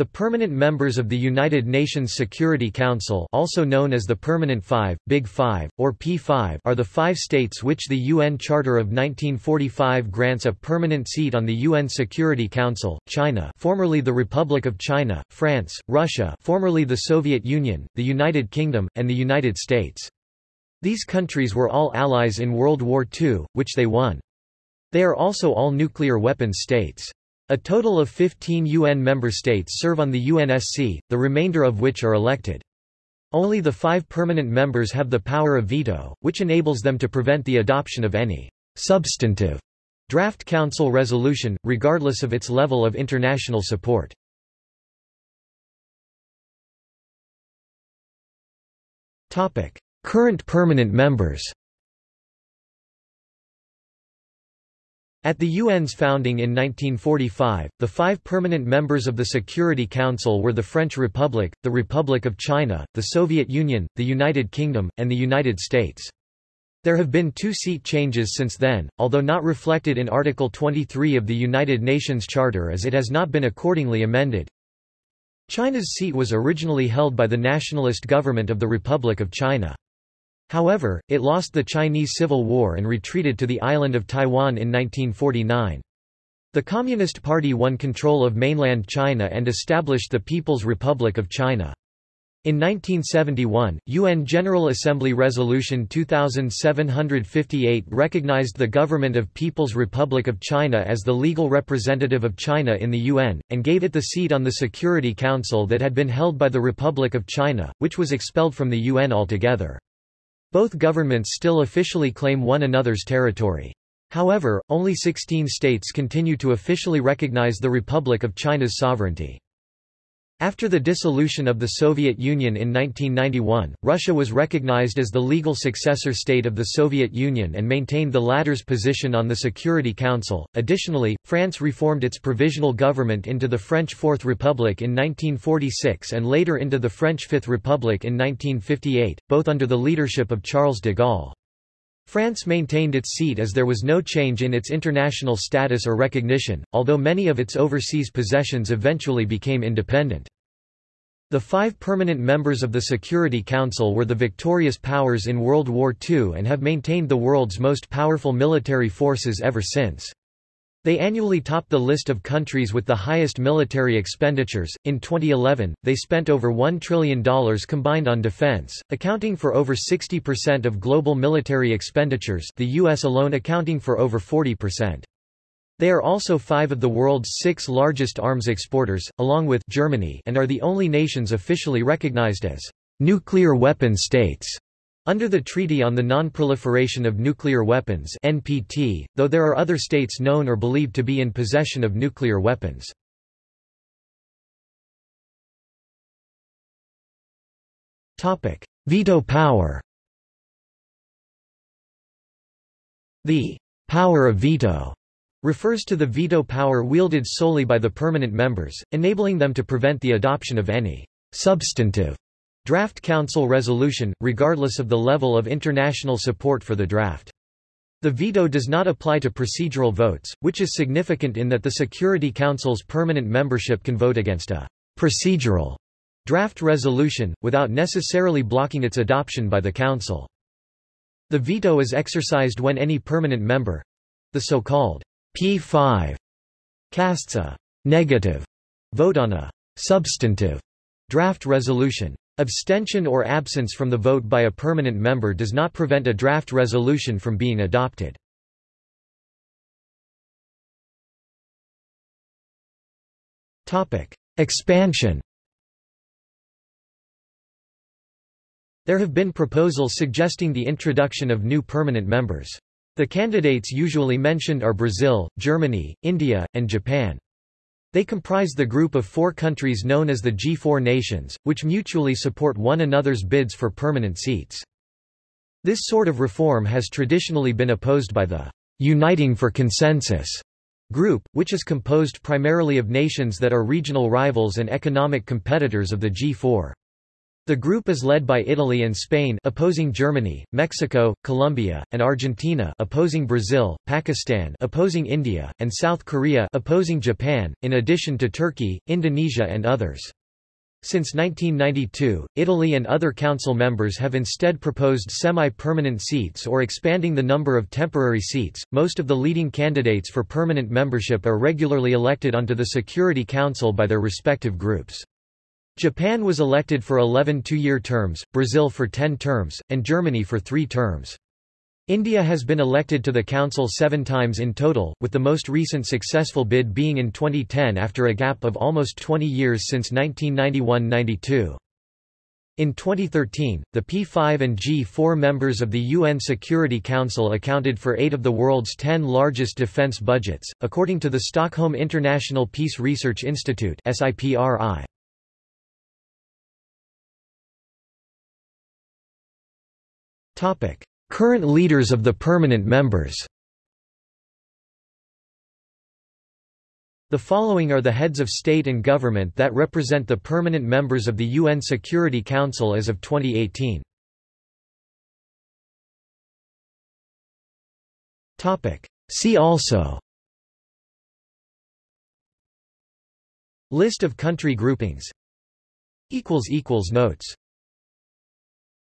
The permanent members of the United Nations Security Council also known as the Permanent Five, Big Five, or P5 are the five states which the UN Charter of 1945 grants a permanent seat on the UN Security Council, China formerly the Republic of China, France, Russia formerly the Soviet Union, the United Kingdom, and the United States. These countries were all allies in World War II, which they won. They are also all nuclear weapons states. A total of 15 UN member states serve on the UNSC, the remainder of which are elected. Only the five permanent members have the power of veto, which enables them to prevent the adoption of any substantive draft council resolution, regardless of its level of international support. Current permanent members At the UN's founding in 1945, the five permanent members of the Security Council were the French Republic, the Republic of China, the Soviet Union, the United Kingdom, and the United States. There have been two seat changes since then, although not reflected in Article 23 of the United Nations Charter as it has not been accordingly amended. China's seat was originally held by the nationalist government of the Republic of China. However, it lost the Chinese Civil War and retreated to the island of Taiwan in 1949. The Communist Party won control of mainland China and established the People's Republic of China. In 1971, UN General Assembly Resolution 2758 recognized the Government of People's Republic of China as the legal representative of China in the UN, and gave it the seat on the Security Council that had been held by the Republic of China, which was expelled from the UN altogether. Both governments still officially claim one another's territory. However, only 16 states continue to officially recognize the Republic of China's sovereignty. After the dissolution of the Soviet Union in 1991, Russia was recognized as the legal successor state of the Soviet Union and maintained the latter's position on the Security Council. Additionally, France reformed its provisional government into the French Fourth Republic in 1946 and later into the French Fifth Republic in 1958, both under the leadership of Charles de Gaulle. France maintained its seat as there was no change in its international status or recognition, although many of its overseas possessions eventually became independent. The five permanent members of the Security Council were the victorious powers in World War II and have maintained the world's most powerful military forces ever since. They annually top the list of countries with the highest military expenditures. In 2011, they spent over $1 trillion combined on defense, accounting for over 60% of global military expenditures, the US alone accounting for over 40%. They are also five of the world's six largest arms exporters, along with Germany and are the only nations officially recognized as nuclear weapon states. Under the Treaty on the Non-Proliferation of Nuclear Weapons NPT, though there are other states known or believed to be in possession of nuclear weapons. Veto power The power of veto refers to the veto power wielded solely by the permanent members, enabling them to prevent the adoption of any substantive draft council resolution, regardless of the level of international support for the draft. The veto does not apply to procedural votes, which is significant in that the Security Council's permanent membership can vote against a procedural draft resolution, without necessarily blocking its adoption by the Council. The veto is exercised when any permanent member—the so-called P5 casts a negative vote on a substantive draft resolution. Abstention or absence from the vote by a permanent member does not prevent a draft resolution from being adopted. Expansion There have been proposals suggesting the introduction of new permanent members. The candidates usually mentioned are Brazil, Germany, India, and Japan. They comprise the group of four countries known as the G4 nations, which mutually support one another's bids for permanent seats. This sort of reform has traditionally been opposed by the Uniting for Consensus group, which is composed primarily of nations that are regional rivals and economic competitors of the G4. The group is led by Italy and Spain opposing Germany, Mexico, Colombia, and Argentina opposing Brazil, Pakistan opposing India, and South Korea opposing Japan, in addition to Turkey, Indonesia and others. Since 1992, Italy and other council members have instead proposed semi-permanent seats or expanding the number of temporary seats. Most of the leading candidates for permanent membership are regularly elected onto the Security Council by their respective groups. Japan was elected for 11 two-year terms, Brazil for 10 terms, and Germany for three terms. India has been elected to the Council seven times in total, with the most recent successful bid being in 2010 after a gap of almost 20 years since 1991–92. In 2013, the P5 and G4 members of the UN Security Council accounted for eight of the world's ten largest defense budgets, according to the Stockholm International Peace Research Institute SIPRI. Current leaders of the permanent members. The following are the heads of state and government that represent the permanent members of the UN Security Council as of 2018. See also. List of country groupings. Notes